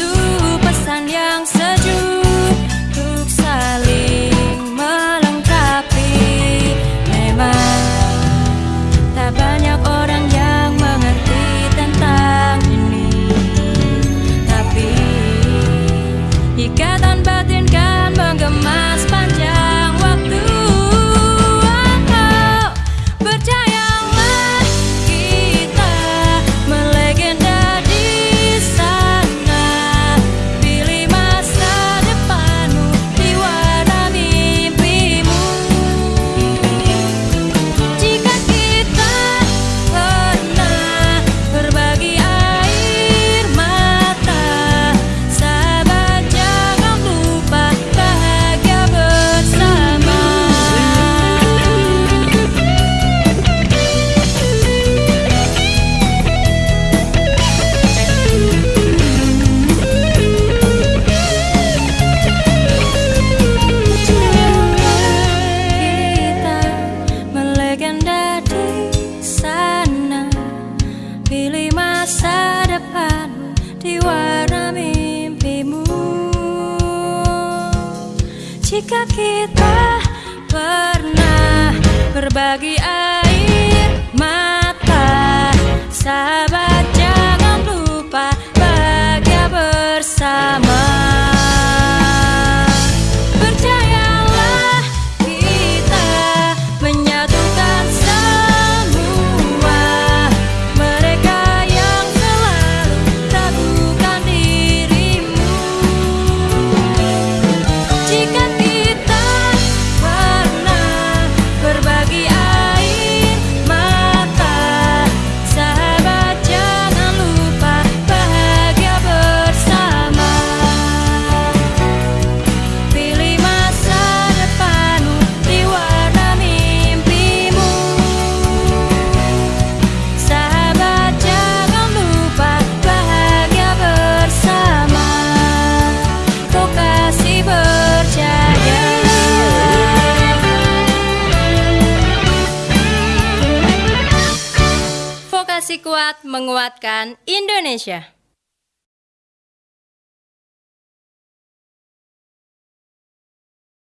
Satu pesan yang sejuk Untuk saling melengkapi. Memang tak banyak orang yang mengerti tentang ini. Tapi ikatan batin Pilih masa depan di warna mimpimu. Jika kita pernah berbagi air kuat menguatkan Indonesia.